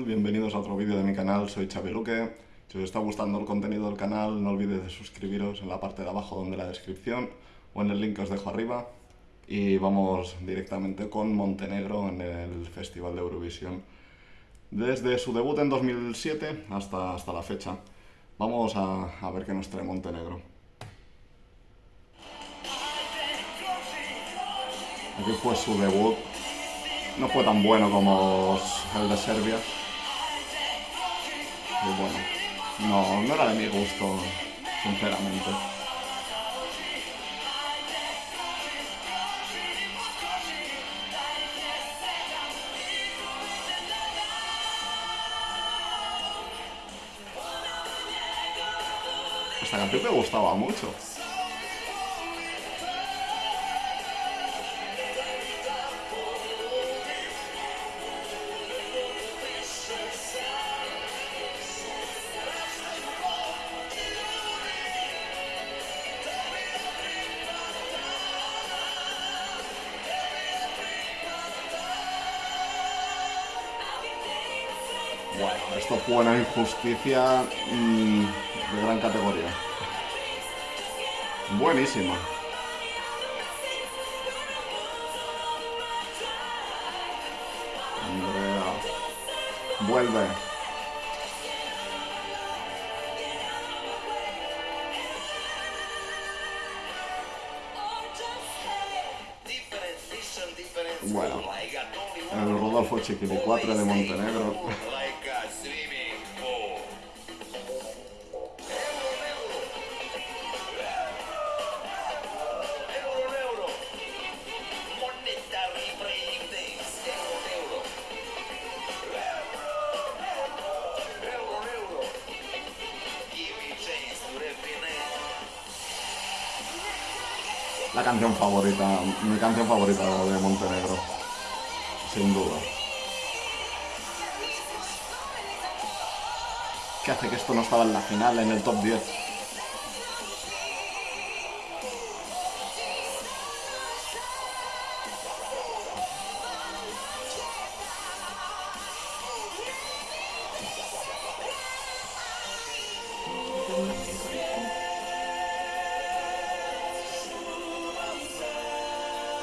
Bienvenidos a otro vídeo de mi canal, soy Xavi Luque. Si os está gustando el contenido del canal, no olvidéis de suscribiros en la parte de abajo donde la descripción o en el link que os dejo arriba. Y vamos directamente con Montenegro en el Festival de Eurovisión. Desde su debut en 2007 hasta, hasta la fecha. Vamos a, a ver qué nos trae Montenegro. Aquí fue su debut. No fue tan bueno como el de Serbia. Y bueno, no, no era de mi gusto, sinceramente. Esta canción me gustaba mucho. Bueno, esto fue una injusticia mmm, de gran categoría. Buenísima. Andrea. Vuelve. Bueno, el Rodolfo Chiquili 4 de Montenegro. Canción favorita, mi canción favorita de Montenegro, sin duda. ¿Qué hace que esto no estaba en la final, en el top 10?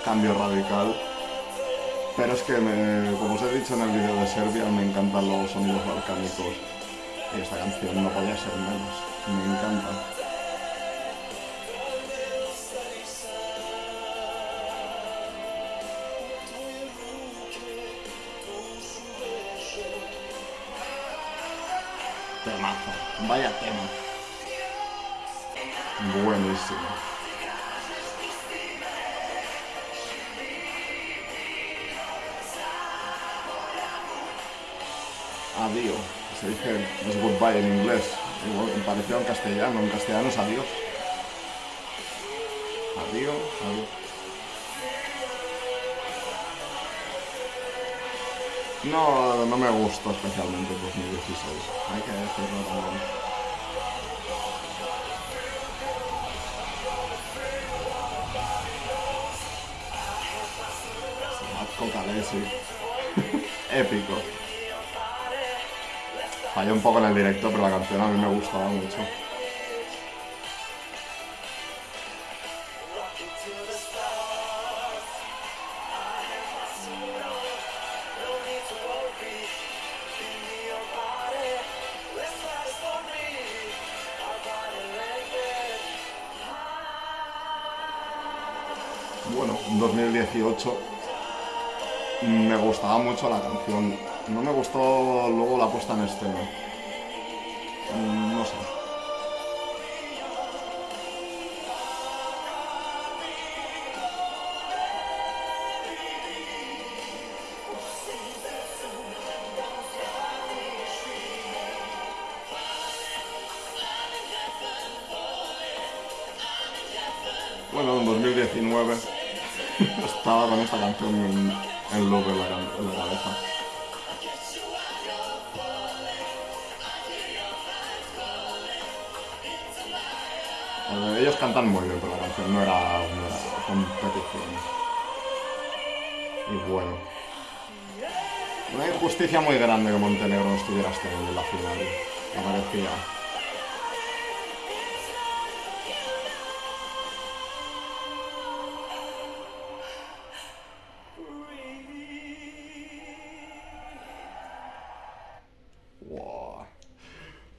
Cambio radical. Pero es que, me, como os he dicho en el vídeo de Serbia, me encantan los sonidos balcánicos. Y esta canción no podía ser menos. Me encanta. Temazo. Vaya tema. Buenísimo. Adiós. Se dice es goodbye en inglés. Igual, me pareció en castellano. En castellano es adiós. Adiós, adiós. No, no me gustó especialmente 2016. Hay que decirlo también. Marco Calesi. Épico. Falló un poco en el directo, pero la canción a mí me gustaba mucho. Bueno, en 2018 me gustaba mucho la canción no me gustó luego la puesta en escena. Mm, no sé. Bueno, en 2019 estaba con esta canción en, en loop en la, cabeza. Ellos cantan muy bien, pero la canción no era, competición. Y bueno. Una injusticia muy grande que Montenegro no estuviera este en la final. Me parecía.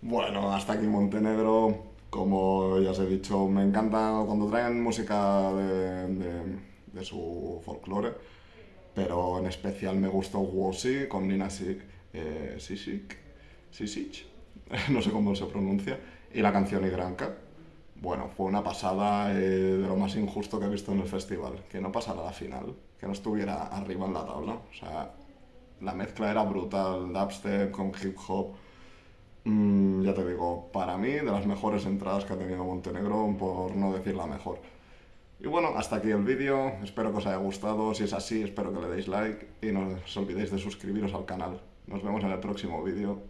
Bueno, hasta aquí Montenegro. Como ya os he dicho, me encanta cuando traen música de, de- de su folclore, pero en especial me gustó Wosi con Nina Si- eh, Sisic, Sisic, no sé cómo se pronuncia, y la canción Igranka. Bueno, fue una pasada eh, de lo más injusto que he visto en el festival, que no pasara la final, que no estuviera arriba en la tabla. O sea, la mezcla era brutal, dubstep con hip hop. Mm, ya te digo, para mí, de las mejores entradas que ha tenido Montenegro, por no decir la mejor. Y bueno, hasta aquí el vídeo, espero que os haya gustado, si es así, espero que le deis like y no os olvidéis de suscribiros al canal. Nos vemos en el próximo vídeo.